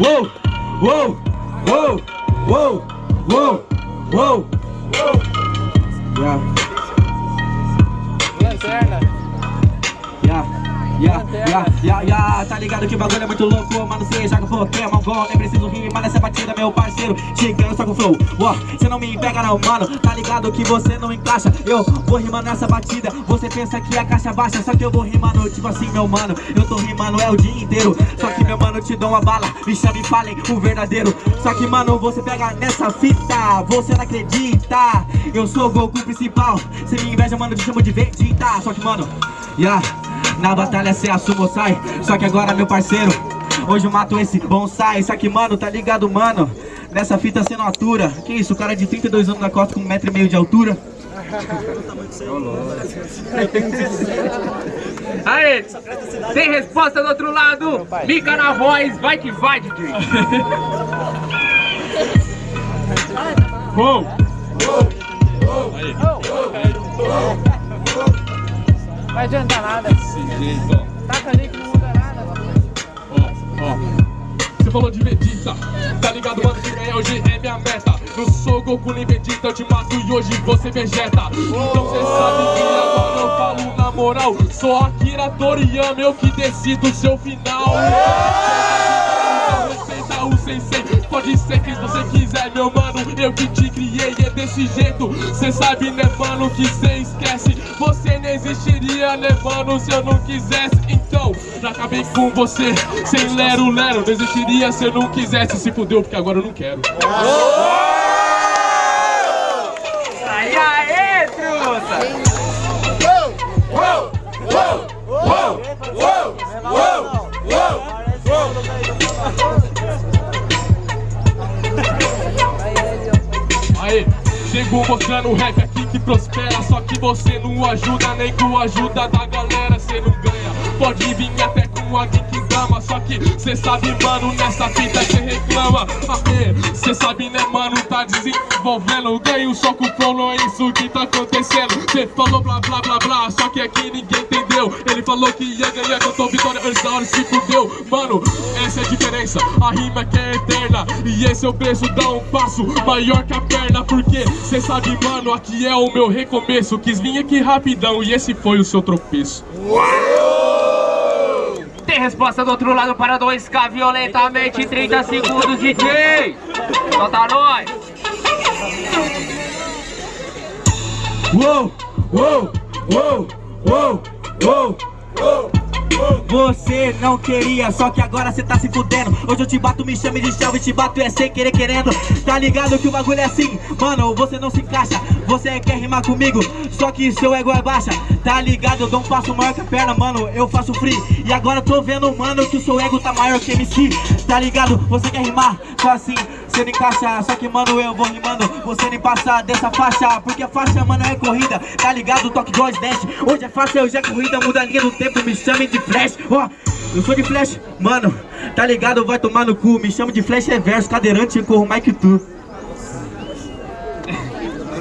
Uou, uou, uou, uou, uou, uou. Yeah. Lanterna. Yeah, yeah, yeah, yeah, yeah, tá ligado que o bagulho é muito louco, mano, cê joga Pokémon GO, nem preciso rimar nessa batida, meu parceiro, chegando só com flow, ó, cê não me pega não, mano, tá ligado que você não encaixa, eu vou rimando nessa batida, você pensa que a caixa baixa, só que eu vou rimando, tipo assim, meu mano, eu tô rimando é o dia inteiro, só que meu mano, te dou uma bala, me chame e falem o verdadeiro, só que mano, você pega nessa fita, você não acredita, eu sou o Goku principal, cê me inveja, mano, te chamo de Vegeta, só que mano, yeah, na batalha cê assumo sai Só que agora meu parceiro Hoje eu mato esse bonsai Só que mano, tá ligado mano Nessa fita cê não atura Que isso, o cara de 32 anos na costa com um metro e meio de altura Aê, tem resposta do outro lado. Mica na voz, vai que vai, DJ. Uou! Vai adiantar nada. Desse jeito. Taca ali que não muda nada. Ó, ó. Você falou de Vegeta, tá ligado, mano? Que ganhar hoje é minha meta. Não sou Goku nem Vegeta, eu te mato e hoje você vegeta. Então cê sabe que agora eu falo na moral. Sou Akira Toriyama, eu que decido o seu final. O sensei, pode ser quem você quiser, meu mano. Eu que te criei, é desse jeito. Cê sabe, né, mano, que cê esquece. Você não existiria, né, mano, se eu não quisesse. Então, já acabei com você, sem lero-lero. Não existiria se eu não quisesse. Se fudeu, porque agora eu não quero. Aí, Aí, chegou mostrando rap aqui que prospera Só que você não ajuda, nem com a ajuda da galera cê não ganha. Pode vir até com a Geek Dama Só que cê sabe, mano, nessa fita cê reclama. Aê, cê sabe, né, mano, tá desenvolvendo Ganho só com o flow, não é isso que tá acontecendo. Cê falou blá blá blá blá, só que aqui ninguém entendeu. Ele falou que ia ganhar, cantou vitória antes da hora se fudeu. Mano, essa é a diferença, a rima que é eterna. E esse é o preço, dá um passo maior que a perna. Porque cê sabe, mano, aqui é o meu recomeço. Quis vir aqui rapidão e esse foi o seu tropeço. Tem resposta do outro lado para 2K violentamente 30 segundos, DJ. Solta nós. Uou, uou, uou, uou, uou, uou. Você não queria, só que agora cê tá se fudendo. Hoje eu te bato, me chame de chave, te bato é sem querer querendo. Tá ligado que o bagulho é assim, mano, você não se encaixa. Você quer rimar comigo, só que seu ego é baixa. Tá ligado, eu dou um passo maior que a perna, mano, eu faço free. E agora tô vendo, mano, que o seu ego tá maior que MC Tá ligado, você quer rimar, só assim, cê encaixa Só que, mano, eu vou rimando, você nem passa dessa faixa Porque faixa, mano, é corrida, tá ligado, toque 2 dash. Hoje é faixa, hoje é corrida, muda a linha do tempo, me chamem de flash. Ó, eu sou de flash, mano, tá ligado, vai tomar no cu Me chamo de flash reverso, cadeirante, corro mais que tu